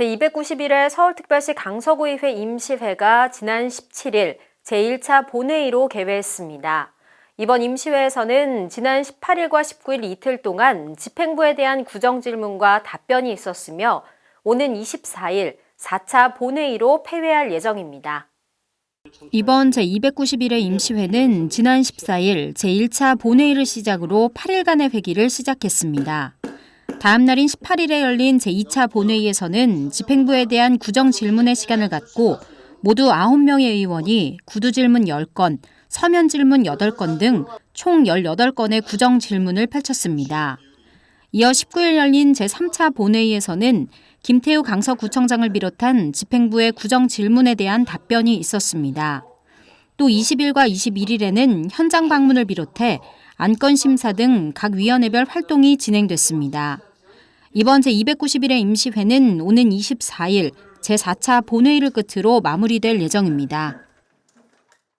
제291회 서울특별시 강서구의회 임시회가 지난 17일 제1차 본회의로 개회했습니다. 이번 임시회에서는 지난 18일과 19일 이틀 동안 집행부에 대한 구정질문과 답변이 있었으며 오는 24일 4차 본회의로 폐회할 예정입니다. 이번 제291회 임시회는 지난 14일 제1차 본회의를 시작으로 8일간의 회기를 시작했습니다. 다음 날인 18일에 열린 제2차 본회의에서는 집행부에 대한 구정 질문의 시간을 갖고 모두 9명의 의원이 구두 질문 10건, 서면 질문 8건 등 총 18건의 구정 질문을 펼쳤습니다. 이어 19일 열린 제3차 본회의에서는 김태우 강서구청장을 비롯한 집행부의 구정 질문에 대한 답변이 있었습니다. 또 20일과 21일에는 현장 방문을 비롯해 안건 심사 등 각 위원회별 활동이 진행됐습니다. 이번 제291회 임시회는 오는 24일 제4차 본회의를 끝으로 마무리될 예정입니다.